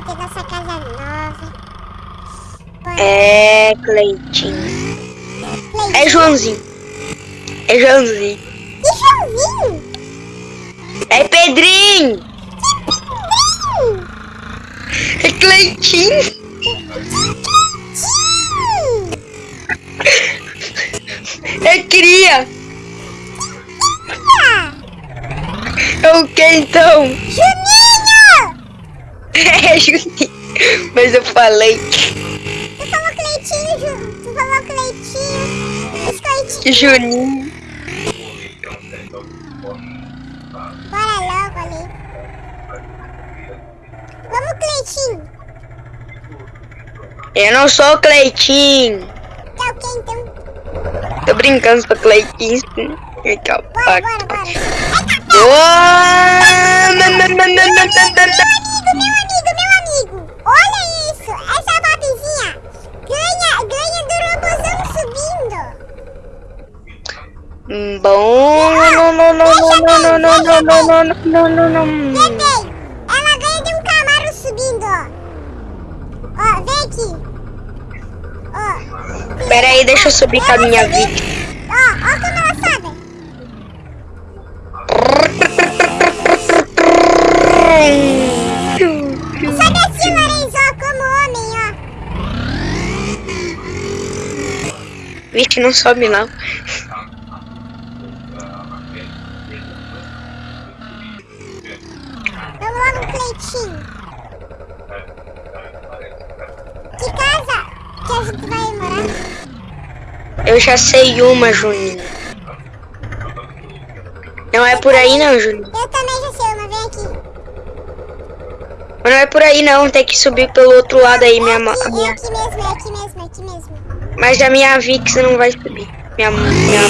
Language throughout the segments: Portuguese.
vai ter nossa casa nova. É, Cleitinho. Cleitinho. É Joãozinho. É Joãozinho. E Joãozinho? É Pedrinho. Hum, É Cleitinho. É Cria. Ah, É o que então? Juninho! É Juninho. Mas eu falei Tu falou Cleitinho, Ju. Tu falou Cleitinho. Biscoitinho. Juninho. Bora logo ali. Vamos, Cleitinho. Eu não sou Cleitinho. Tá o então? Tô brincando com Cleitinho. Legal. Bora, bora, bora. Eita, Uou! meu amigo, meu amigo, meu amigo. Olha isso. Essa babizinha ganha, ganha do robôzão subindo. Bom. Não, não, não, não, não, não, não, não, não, não, não, não, não. Ela ganha de um Camaro subindo, ó. Ó, vem aqui. Ó. Pera aí, deixa eu subir com a minha vida. Vixe, não sobe não. Vamos lá no Cleitinho. Que casa que a gente vai morar? Eu já sei uma, Juninho. Não é por aí não, Juninho. Eu também já sei uma, vem aqui. Mas não é por aí não, tem que subir pelo outro lado aí, minha, É aqui, minha. Mas a minha Vix não vai subir. Minha, minha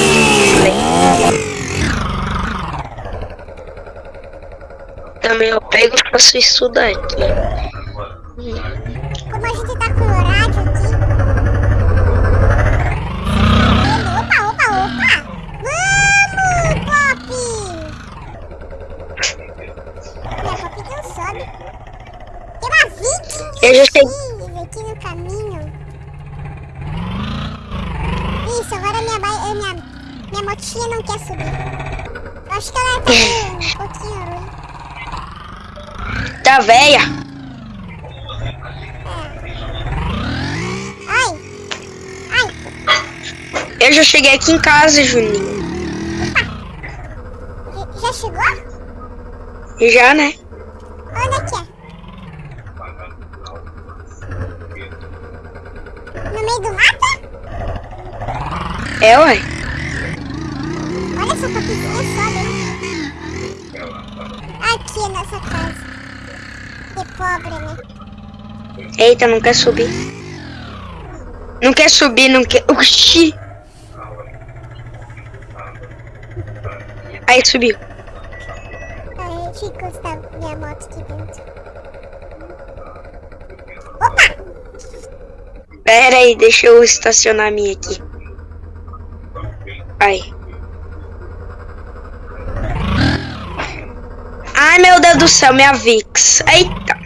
Também eu pego e faço isso daqui. Como a gente tá com horário aqui. Opa, opa, opa! Vamos, Pop! E a Pop não sobe. Tem uma viking Eu já sei. aqui, aqui no caminho. Isso, agora minha, ba- eh, minha, minha motinha não quer subir. Eu acho que ela tá um pouquinho ruim. Véia? Ai! Ai! Eu já cheguei aqui em casa, Juninho. Já- Já chegou? Já, né? Onde é que é? No meio do mato? É, ué. Pobre, né? Eita, não quer subir. Não quer subir, não quer. Oxi! Aí subiu. Ai, eu encostar minha moto aqui dentro. Opa! Pera aí, deixa eu estacionar a minha aqui. Aí. Ai, meu Deus do céu, minha Vix. Eita.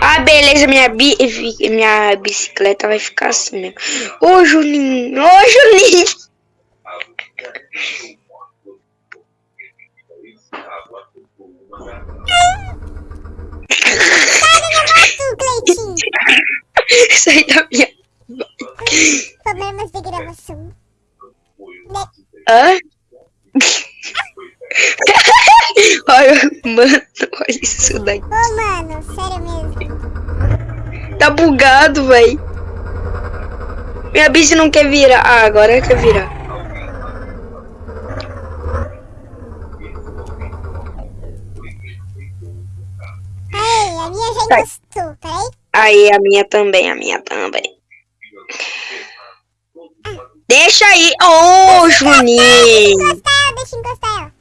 Ah, beleza, minha, bi minha bicicleta vai ficar assim mesmo. Ô, Juninho. Ô, Juninho. Sai da minha... Problemas de gravação. Hã? olha, mano, olha isso daqui. Ô, mano, sério mesmo. Tá bugado, véi. Minha bici não quer virar. Ah, agora quer virar. Aí, a minha já Tá. encostou, peraí. Aí, a minha também, a minha também. Deixa aí. Ô, oh, Juninho. Deixa encostar, deixa encostar.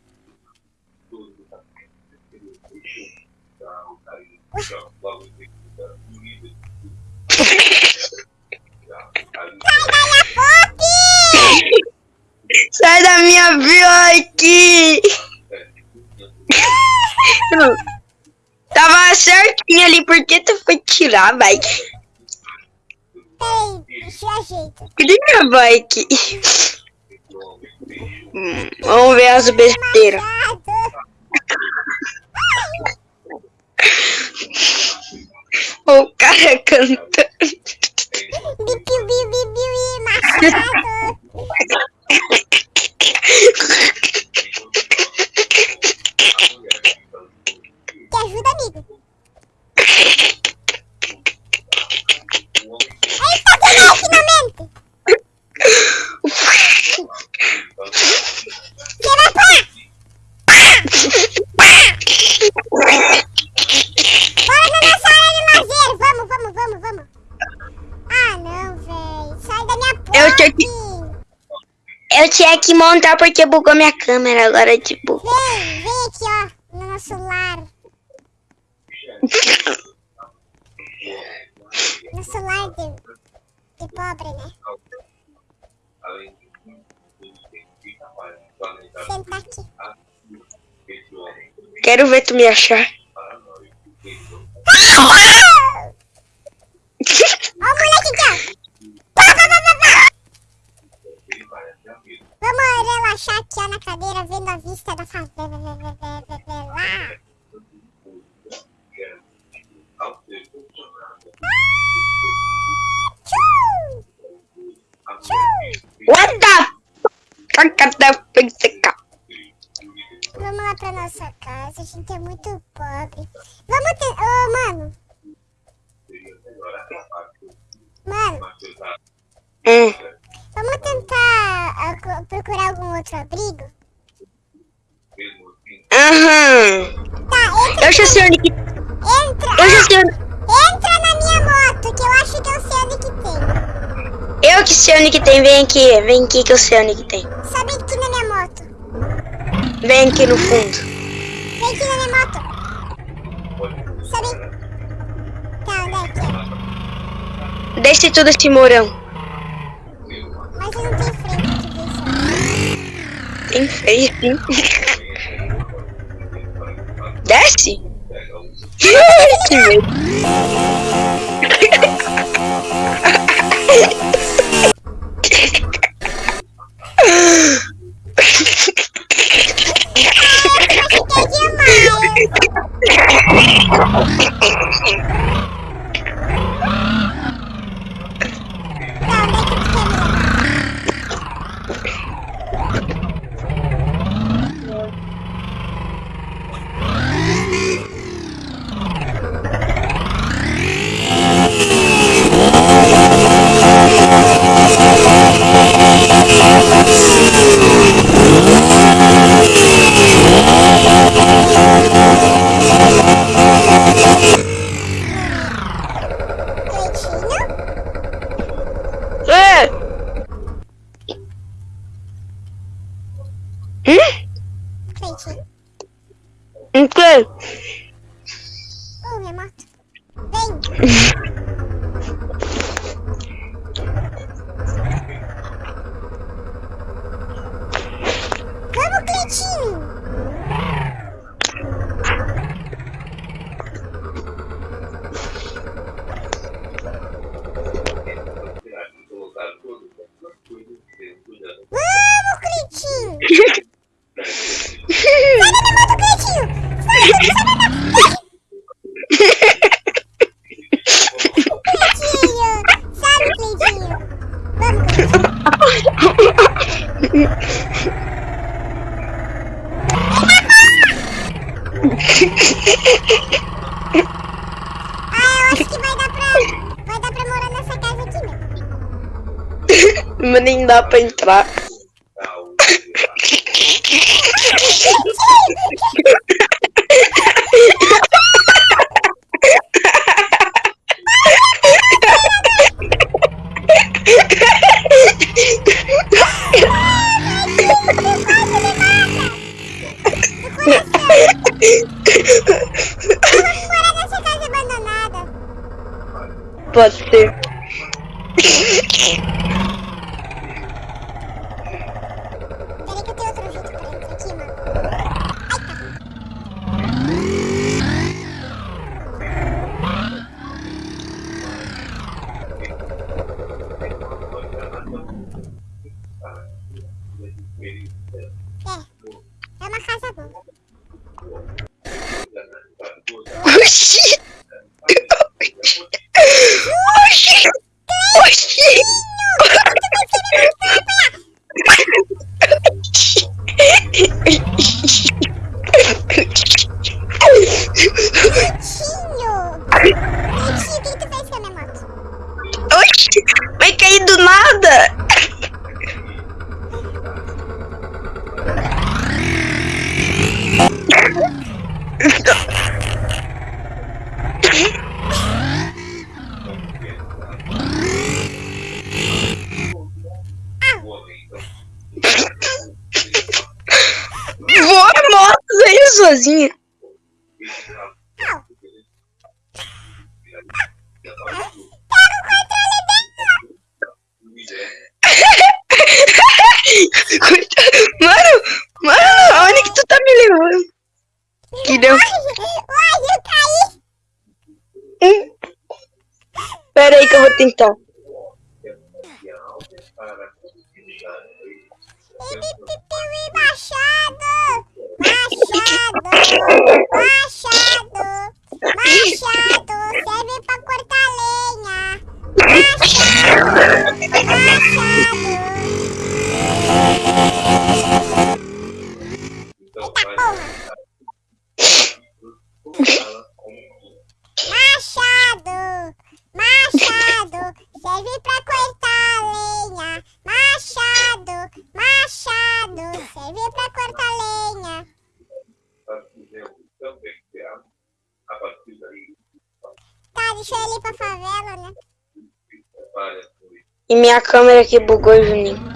Sai da minha vila aqui! Tava certinho ali, por que tu foi tirar, vai? Peraí, deixa eu ajeitar. Cadê minha bike? Hum, Vamos ver as besteiras. O cara cantando. Bipiu, biu, e machado. Te ajuda, amigo. Eita, ganhei finalmente. Que vai pá. Bora na nossa área de lazer. Vamos, vamos, vamos, vamos. Ah, não, velho. Sai da minha porta. Eu tinha que- Eu tinha que montar porque bugou minha câmera agora, tipo. Vem, vem aqui, ó. No nosso lar. Nosso lar de, de pobre, né? Senta aqui. Quero ver tu me achar. Cacata penseca. Vamos lá pra nossa casa, a gente é muito pobre. Vamos ter... Ô, mano. Mano, Hum. vamos tentar ah, procurar algum outro abrigo? Aham. Tá, entra, Eu já sei onde que. entra, Eu já sei onde. entra na minha moto, que eu acho que eu sei onde que tem. Eu que sei onde que tem. Vem aqui. Vem aqui que eu sei onde que tem. Sobe aqui na minha moto. Vem aqui no fundo. Vem aqui na minha moto. Sobe. Tá, onde é que é? Desce tudo esse morão. Mas eu não tenho freio. Tem feio, sim. Desce? que medo. Dá pra entrar. Vamos morar nessa casa abandonada. Pode ser. Voa a moto aí sozinha. Coitado. Mano, mano, aonde que tu tá me levando? Que deu. Uai, eu caí. Hum. Pera aí câmera que bugou, Juninho.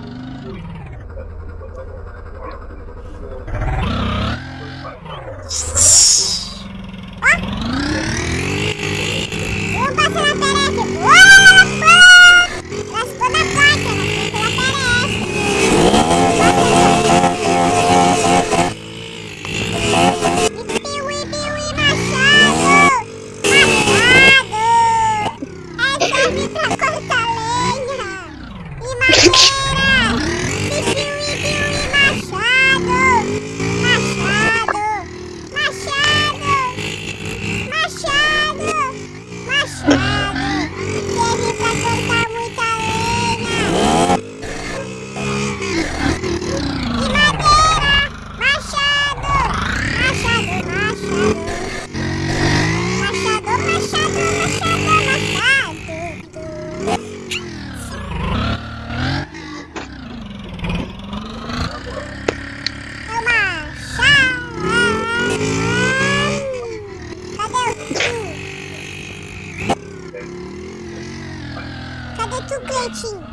Cadê tu, Cleitinho?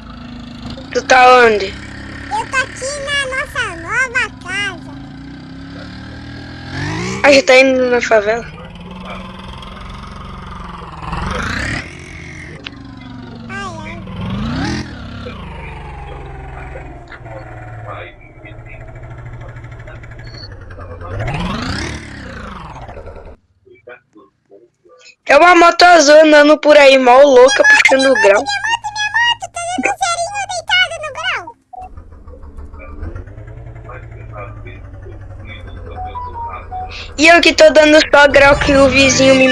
Tu tá onde? Eu tô aqui na nossa nova casa. Ah, já tá indo na favela. Uma moto azul andando por aí, mal louca, puxando no grau. E eu que tô dando só grau que o vizinho me.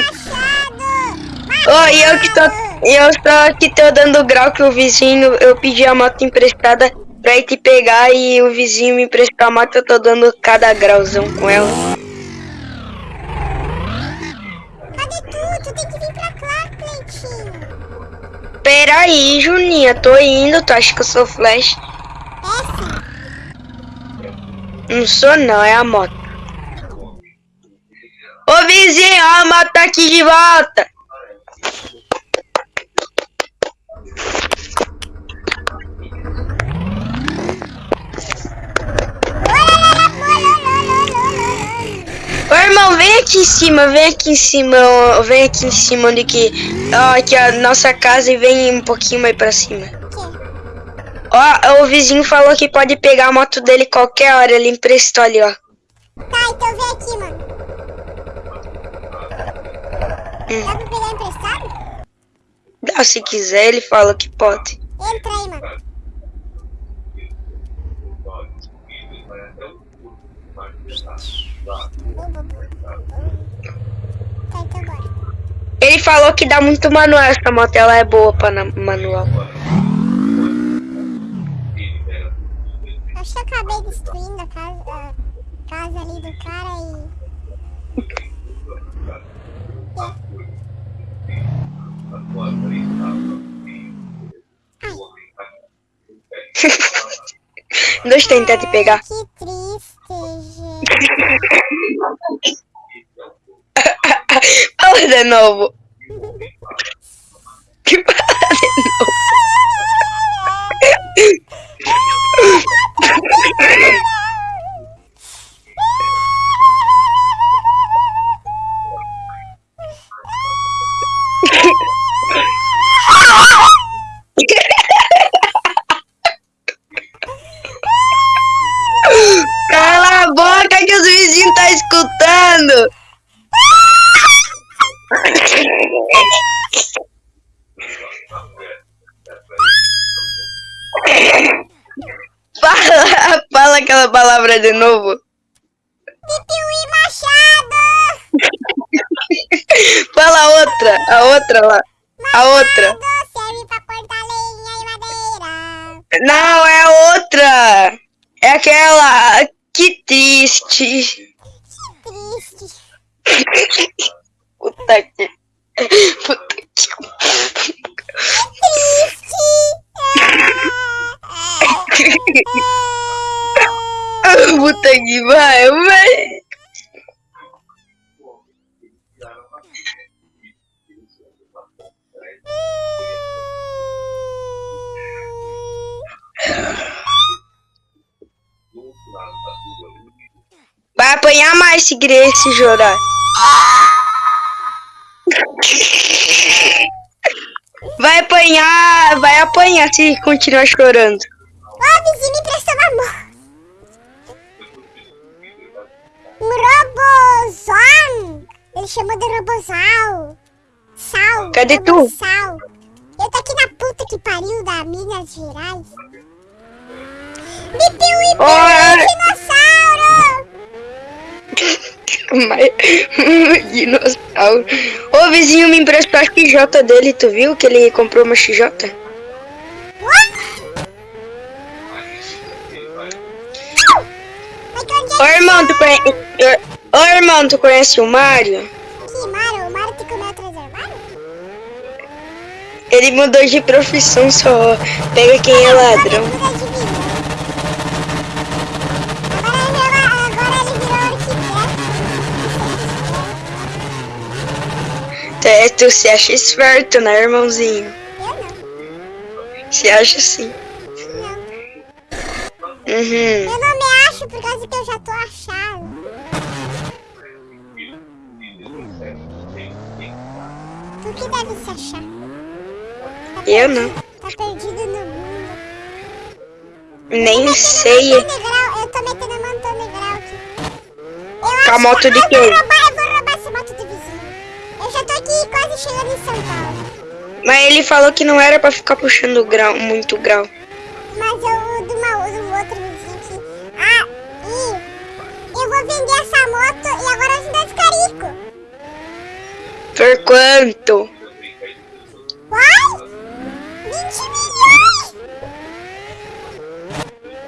Oh, e eu que tô. Eu só que tô dando grau que o vizinho. Eu pedi a moto emprestada pra ir te pegar e o vizinho me emprestou a moto. Eu tô dando cada grauzão com ela. Peraí, Juninha, tô indo. Tu acha que eu sou flash? Não sou, não, é a moto. Ô vizinho, a moto tá aqui de volta. Irmão, vem aqui em cima, vem aqui em cima, vem aqui em cima onde que. Ó, aqui a nossa casa e vem um pouquinho mais pra cima. Ó, o vizinho falou que pode pegar a moto dele qualquer hora, ele emprestou ali, ó. Tá, então vem aqui, mano. Dá pra pegar emprestado? Dá se quiser, ele falou que pode. Entra aí, mano. Tá. Ele falou que dá muito manual essa moto, ela é boa pra na- manual. Acho que eu acabei destruindo a casa, a casa ali do cara e... Deixa eu tentar te pegar. Fala de novo. Que fala de novo. Que os vizinhos tá escutando. Fala, fala aquela palavra de novo. Pipiui Machado! Fala outra, a outra lá. A outra. Não, é outra. É aquela. Que triste. Triste. Puta que. Puta que. Triste. Puta que vai, apanhar mais se querer se chorar. Vai apanhar, vai apanhar se continuar chorando. Ô, vizinho, me prestou uma mão. Um robozão. Ele chamou de robozal. Sal. Cadê tu? Robozal. Eu tô aqui na puta que pariu da Minas Gerais. Bipiui, Oi. dinossauro. Dinossauro. Ô vizinho me emprestou a XJ dele, tu viu que ele comprou uma XJ? Que Ô é irmão, tu conhece. Ô irmão, tu conhece o Mario? que Mario? O Mario te comeu atrás do armário? Ele mudou de profissão só. Pega quem é ladrão. Muda de vida. Agora ele, virou- agora ele virou arquiteto. Tu, é- tu se acha esperto, né, irmãozinho? Eu não. Se acha sim. Uhum. Eu não me acho por causa que eu já tô achado. Tu que deve se achar. Tá Eu não. Tá perdido no mundo. Nem Metendo sei. Eu tô metendo a Montana Grau aqui. Eu Com a moto de eu quem? roubar, eu vou roubar essa moto do vizinho. Eu já tô chegando em São Paulo. Mas ele falou que não era pra ficar puxando grau, muito grau. Mas eu do, uma, do outro vizinho. Ah, e eu vou vender essa moto e agora eu vou dar descarico. Por quanto? Qual? 20 milhões!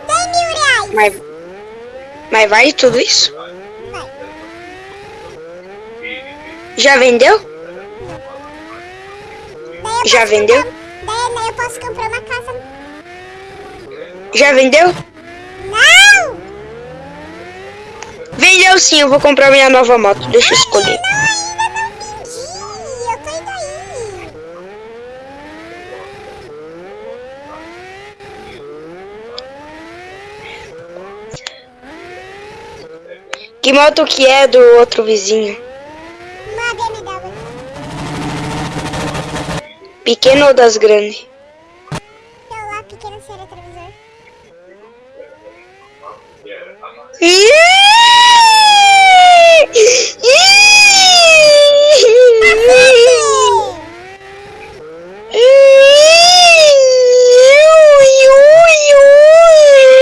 100 mil reais! Mas, mas vai tudo isso? Vai. Já vendeu? Já vendeu? comprar- daí, daí eu posso comprar uma casa. Já vendeu? Não! Vendeu sim, eu vou comprar minha nova moto. Deixa eu escolher. Não, ainda não vendi! Eu tô indo aí! Que moto que é do outro vizinho? Uma BMW. Pequeno ou das grandes? Eu lá, pequeno ser retrovisor. Deu,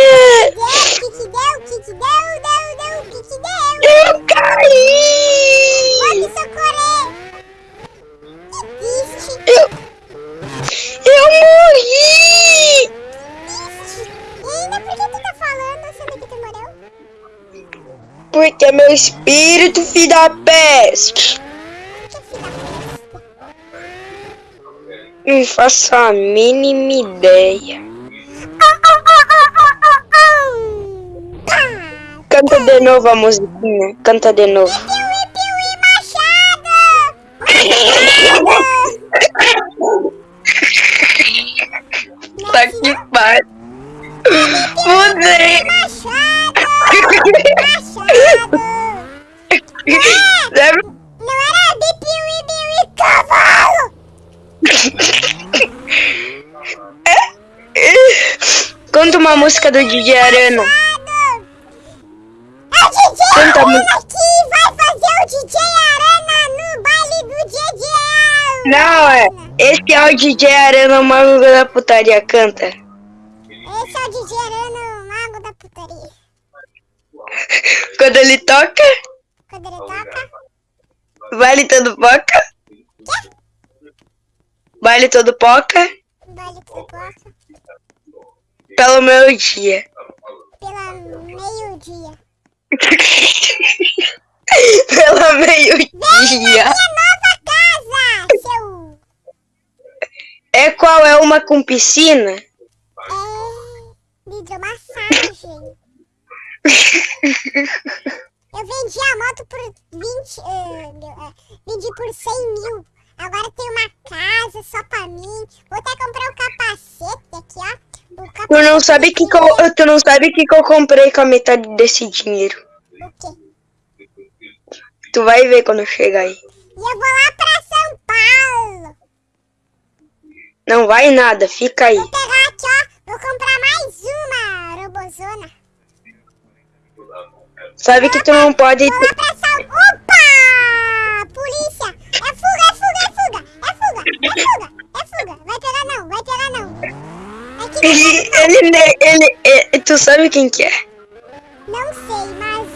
o que que deu? O que que deu? Deu, deu, o que que deu? Eu caí! Pode socorrer! Que triste! Eu, eu morri! Triste! E ainda por que tu tá falando sendo que tu morreu? Porque é meu espírito, filho da peste. Que filha da peste! Não faço a mínima ideia. Canta de novo a musiquinha. Canta de novo. Piuí, piuí, machado! Tá que pariu. Mudei. Machado! Machado! Deve- Não era bipiuí, biuí, cavalo! Canta uma música do DJ Arana. Machado! É o DJ Canta a Arana aqui! Vai fazer o DJ Arana no baile do DJ Não, é. Esse é o DJ Arana, o mago da putaria. Canta. Esse é o DJ Arana, o mago da putaria. Quando ele toca, Quando ele toca, vale todo poca. Vale todo poca. baile que toca Pelo meu dia. pela meio-dia. Pelo meio-dia. Minha nova casa, seu... É qual é uma com piscina? É... hidromassagem. Eu vendi a moto por 20... eh, meu, eh, vendi por 100 mil. Agora tem uma casa só pra mim. Vou até comprar um capacete aqui, ó. Tu não sabe que, que eu, tu não sabe que, eu comprei com a metade desse dinheiro. O quê? Tu vai ver quando chegar aí. E eu vou lá pra São Paulo. Não vai nada, fica aí. Vou pegar aqui, ó. Vou comprar mais uma robozona. Sabe que tu não pode. Vou lá pra Ele, ele, ele, ele- tu sabe quem que é? não sei, mas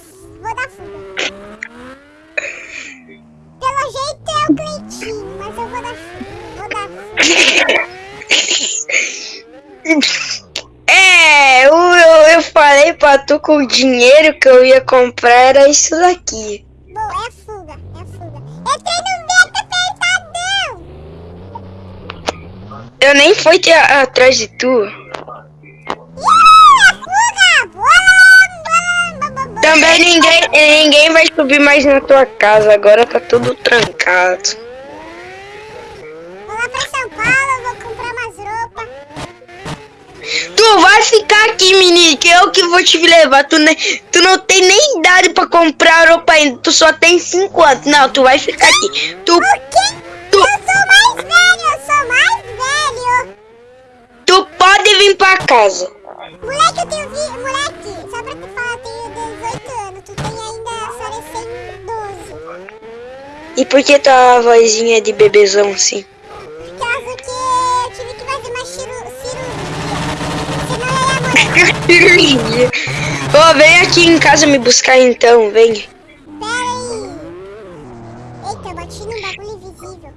vou dar fuga. Pelo jeito é o Cleitinho, mas eu vou dar fuga. Vou dar fuga. É, eu, eu, eu falei pra tu que o dinheiro que eu ia comprar era isso daqui. Bom, é fuga, é fuga. Entrei no apertadão! Eu nem fui te atrás de tu. Também ninguém, ninguém vai subir mais na tua casa, agora tá tudo trancado. Vou lá pra São Paulo, vou comprar umas roupas. Tu vai ficar aqui, menino, que eu que vou te levar. Tu, ne, tu não tem nem idade pra comprar roupa ainda, tu só tem 5 anos. Não, tu vai ficar aqui. Tu, O quê? tu, Eu sou mais velho, eu sou mais velho. tu pode vir pra casa. Moleque, eu tenho vi... Moleque, E por que tua vozinha de bebezão assim? Por causa que tive que fazer uma ciru... cirurgia. Senão eu ia morrer. Ô, vem aqui em casa me buscar então, vem. Pera aí. Eita, eu bati num bagulho invisível.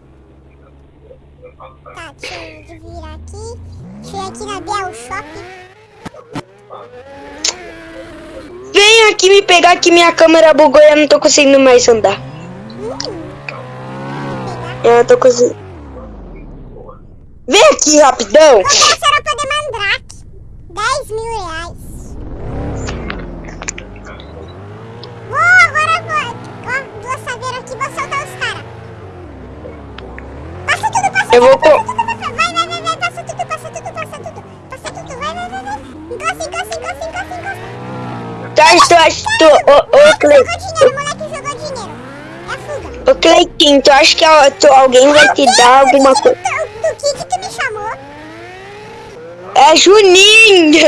Tá, deixa eu virar aqui. Deixa eu ir aqui na Biel Shopping. Vem aqui me pegar que minha câmera bugou e eu não tô conseguindo mais andar. Eu tô conseguindo. Vem aqui rapidão. Comprei essa roupa de mandrake. 10 mil reais. Vou, agora eu vou. Ó, duas saveiras aqui, vou soltar os caras. Passa tudo, passa Eu tudo, vou passa co- tudo, passa. Vai, vai, vai, vai, passa tudo, passa tudo, passa tudo. Passa tudo, vai, vai, vai, vai. Encosta, encosta, encosta, encosta, encosta. Tu acha, tu, ô, ô, Moleque ô, Cleitinho, tu acha que a- tu- alguém vai te dar alguma coisa? Do, do que que tu me chamou? É Juninho!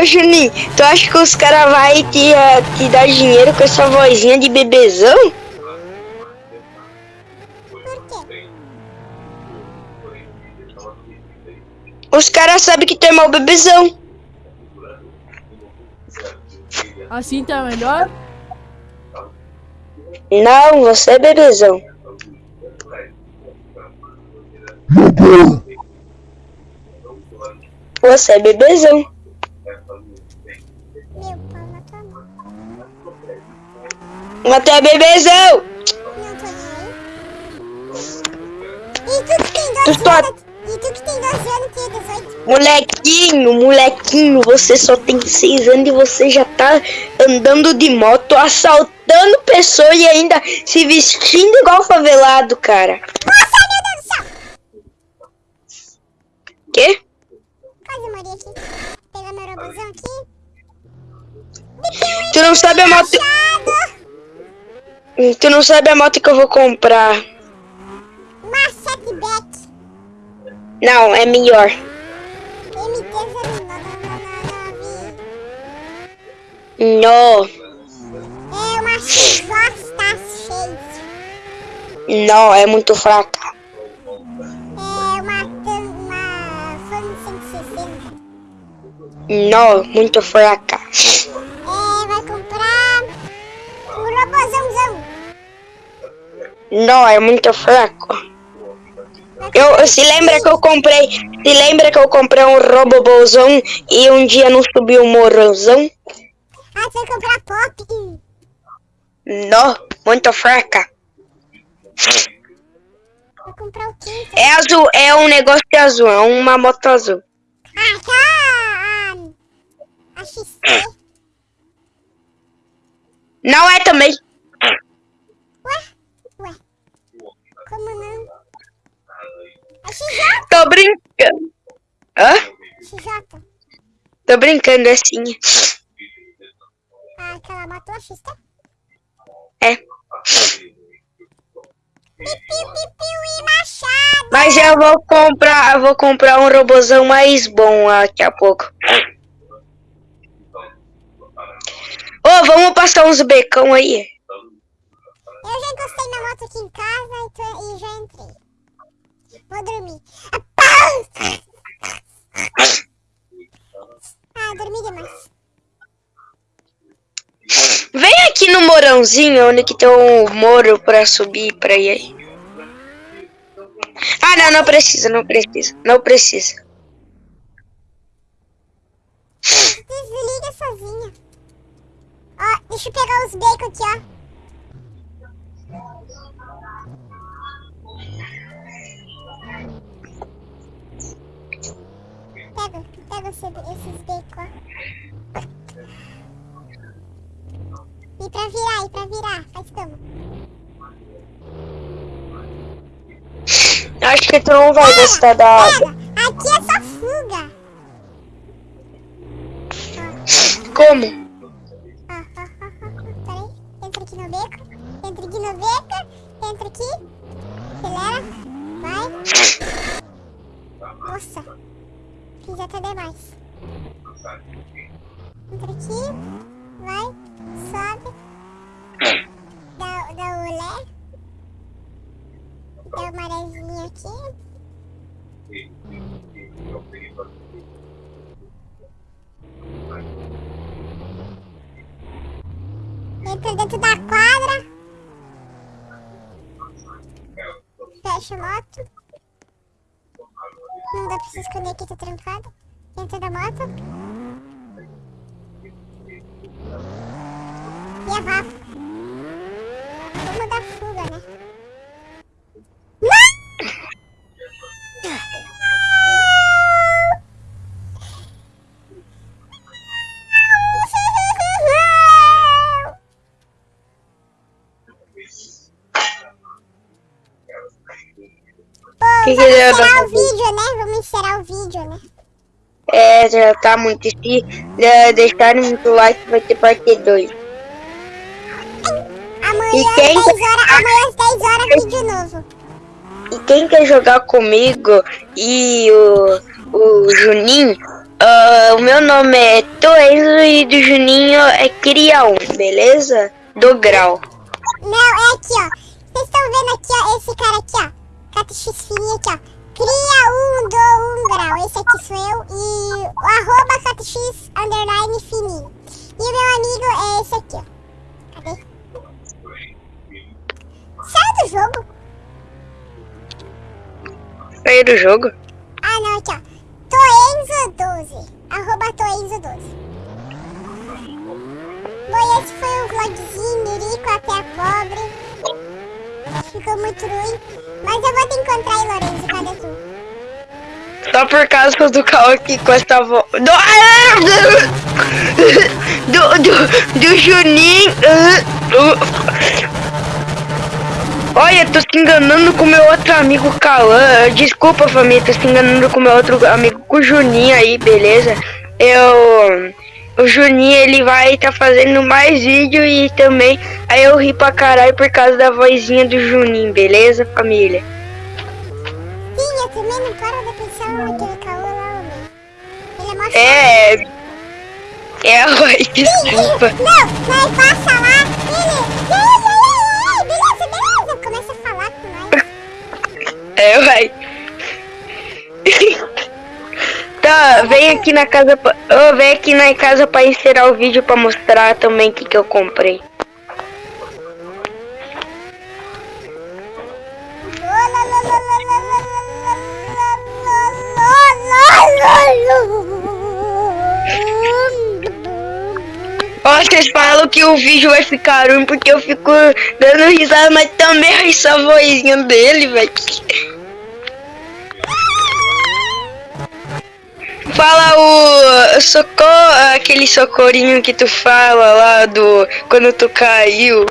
Ô Juninho, tu acha que os caras vão te, eh, te dar dinheiro com essa vozinha de bebezão? Por quê? Os caras sabem que tu é mal bebezão. Assim tá melhor? Não, você é bebezão. Você é bebezão. Tu é bebezão. Tu que tem 12 Tu anos? E tu que tem 12 anos que é 18? Molequinho, molequinho, você só tem seis anos e você já tá andando de moto, assaltando pessoas e ainda se vestindo igual favelado, cara. Nossa, meu Deus do céu! Quê? Quase morri aqui. Meu robôzão aqui. Tu não sabe a moto. Tu não sabe a moto que eu vou comprar. Não, é melhor. MT-09. Não, É uma XJ6. não, é muito fraca. É uma, uma Fan 160. Não, muito fraca. É, vai comprar um robôzãozão. Não, é muito fraco. Eu, se lembra que eu comprei, se lembra que eu comprei um robobozão e um dia não subiu o morrozão? Ah, vai comprar pop. Não, muito fraca. Vou comprar o quê? É azul, é um negócio azul, é uma moto azul. Ah, tá. A, a XT. Não é também. Ué? Ué? Como não? A XJ? Tô brincando. Hã? XJ. Tô brincando assim. Ah, aquela matou a XT? É. Mas eu vou comprar, eu vou comprar um robozão mais bom daqui a pouco. Ô, vamos passar uns becão aí. Eu já encostei minha moto aqui em casa e, tô- e já entrei. Vou dormir. Ah, dormi demais. Vem aqui no morãozinho, onde que tem um moro pra subir pra ir aí. Ah, não, não precisa, não precisa, não precisa. Desliga sozinha. Ó, deixa eu pegar os bacon aqui, ó. Esse, esses bacon, ó. E pra virar, e pra virar, faz como? Acho que tu não vai gostar da água. Pega, aqui é só fuga. Como? Ah, ah, ah, ah, ah, peraí. Entra aqui no beco. Entra aqui no beco. Entra aqui. Acelera. Vai. Nossa. Fiz até demais. Entra aqui. Vai. Sobe. Dá, dá o olé. Dá uma marezinha aqui. Entra dentro da quadra. Fecha a moto. Não dá pra se esconder aqui, tá trancado. Entra da moto. Vamos dar fuga, né? Que que vamos encerrar o vídeo, né? Vamos encerrar o vídeo, né? É, já tá muito. Se deixarem muito like, vai ter parte 2. Amanhã E às quem 10 horas, amanhã às 10 horas, vídeo novo. E quem quer jogar comigo e o, o Juninho, ah, o meu nome é Toenzo e do Juninho é Cria 1, beleza? Do grau. Não, é aqui, ó. Vocês estão vendo aqui, ó, esse cara aqui, ó. CatX fininho aqui, ó. Cria um do um grau. Esse aqui sou eu. E o arroba CatX underline fininho. E o meu amigo é esse aqui, ó. Cadê? Sai do jogo. Sair do jogo? Ah, não, aqui, ó. Toenzo12. Arroba Toenzo12. Bom, esse foi o vlogzinho Rico até a pobre. Ficou muito ruim. Mas eu vou te encontrar aí, Lorenzo. Cadê tu? Só por causa do carro aqui com essa voz. Do, do, do, do Juninho. Olha, tô se enganando com meu outro amigo Cauã. Desculpa, família, tô se enganando com meu outro amigo, com o Juninho aí, beleza? Eu. O Juninho, ele vai tá fazendo mais vídeo e também. Aí eu ri pra caralho por causa da vozinha do Juninho, beleza, família? Sim, eu também não paro de pensar naquele caô lá, homem. Ele é mó É. É, desculpa. Não, nós passa lá, ele... É, uai. Tá, vem aqui na casa, oh, vem aqui na casa pra encerrar o vídeo pra mostrar também o que, que eu comprei. Vocês falam que o vídeo vai ficar ruim porque eu fico dando risada, mas também essa vozinha dele, velho. Fala o socorro, aquele socorinho que tu fala lá do quando tu caiu.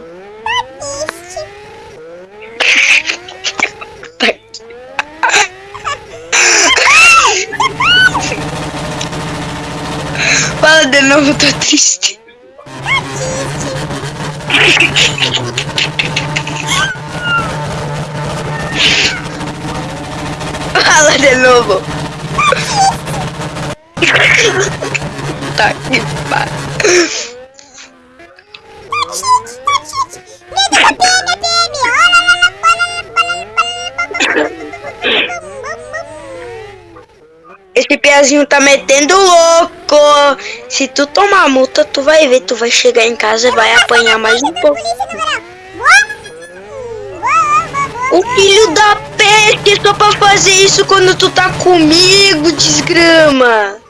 Fala de novo, tô triste. Fala de novo. Tá que pariu. Esse piazinho tá metendo louco. Se tu tomar multa, tu vai ver. Tu vai chegar em casa e vai apanhar mais um pouco. O filho da peste só pra fazer isso quando tu tá comigo, desgrama.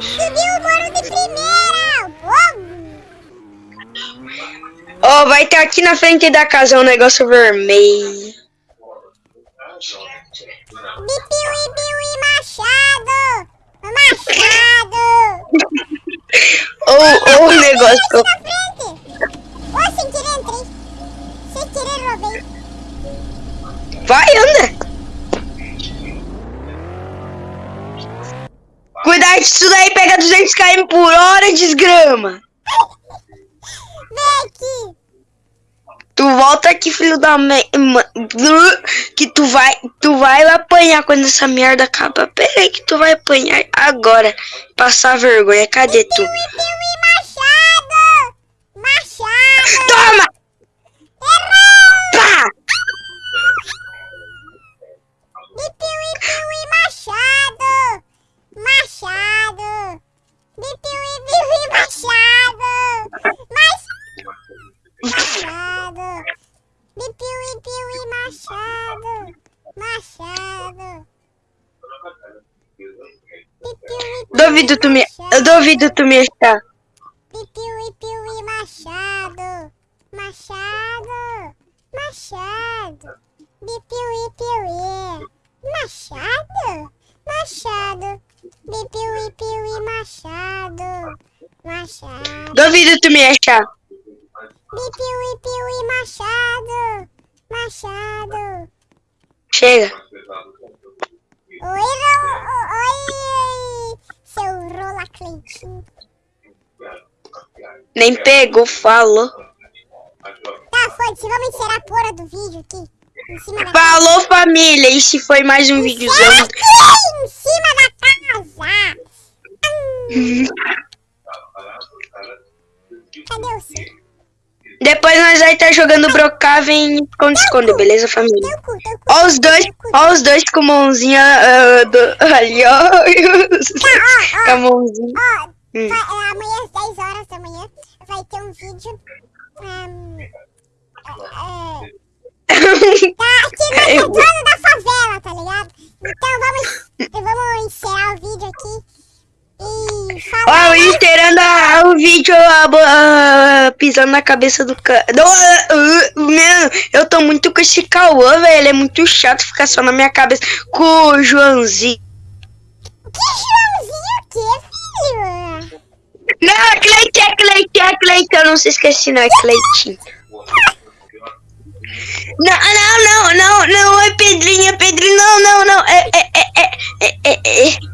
Subiu o muro de primeira! Ó, oh, vai ter aqui na frente da casa um negócio vermelho. Bipiui, biui, machado! Machado! Ou o negócio. Ô, sem querer entrei! Sem querer roubei! Vai, anda! Cuidado disso daí, pega 200 km por hora, desgrama! Vem aqui! Tu volta aqui, filho da mãe. Que tu vai. Tu vai apanhar quando essa merda acaba. Pera aí que tu vai apanhar agora. Passar vergonha. Cadê tu? Bipiui, machado! Machado! Toma! Bipiui, piui, machado! Mas... Machado! Bipiui, piui, machado! Machado! Duvido tu me. Eu duvido tu me achar. Pipiui, piui, machado. Machado. Machado. Bipiui, piui. Machado. Machado. Bipiui, piui, machado. Machado. Duvido tu me achar. Bipiui, piui, machado. Machado. Chega. Oi, Ro- oi, seu Rola Cleitinho. Nem pegou, falou. Tá, foda-se, vamos encerrar a porra do vídeo aqui. Falou, família. E se foi mais um. Aqui em cima da casa. Hum, cadê o seu? Depois nós vai estar jogando Brocaven e esconde-esconde, beleza, família? Teu cu, teu cu. Ó os dois, ó os dois com mãozinha ah, do, ali, ó. Ó, Com a ó, mãozinha. ó. Hum. vai- é, amanhã às 10 horas da manhã vai ter um vídeo. hum, é, é, tá aqui no Eu- retorno da favela, tá ligado? Então vamos, vamos encerrar o vídeo aqui. E Ó, falar. o encerrando a- o vídeo bo- ah, pisando na cabeça do cara. Ah, ah, Mano, eu tô muito com esse Cauã, velho. Ele é muito chato ficar só na minha cabeça com o Joãozinho. Que Joãozinho o quê, filho? Não, é Cleitinho, é Cleitinho, é Cleitinho. Eu não se esqueci, não, é Cleitinho. Não, não, não, não, não, é Pedrinha, é Pedrinho, não, não, não, é, é, é, é, é, é. é.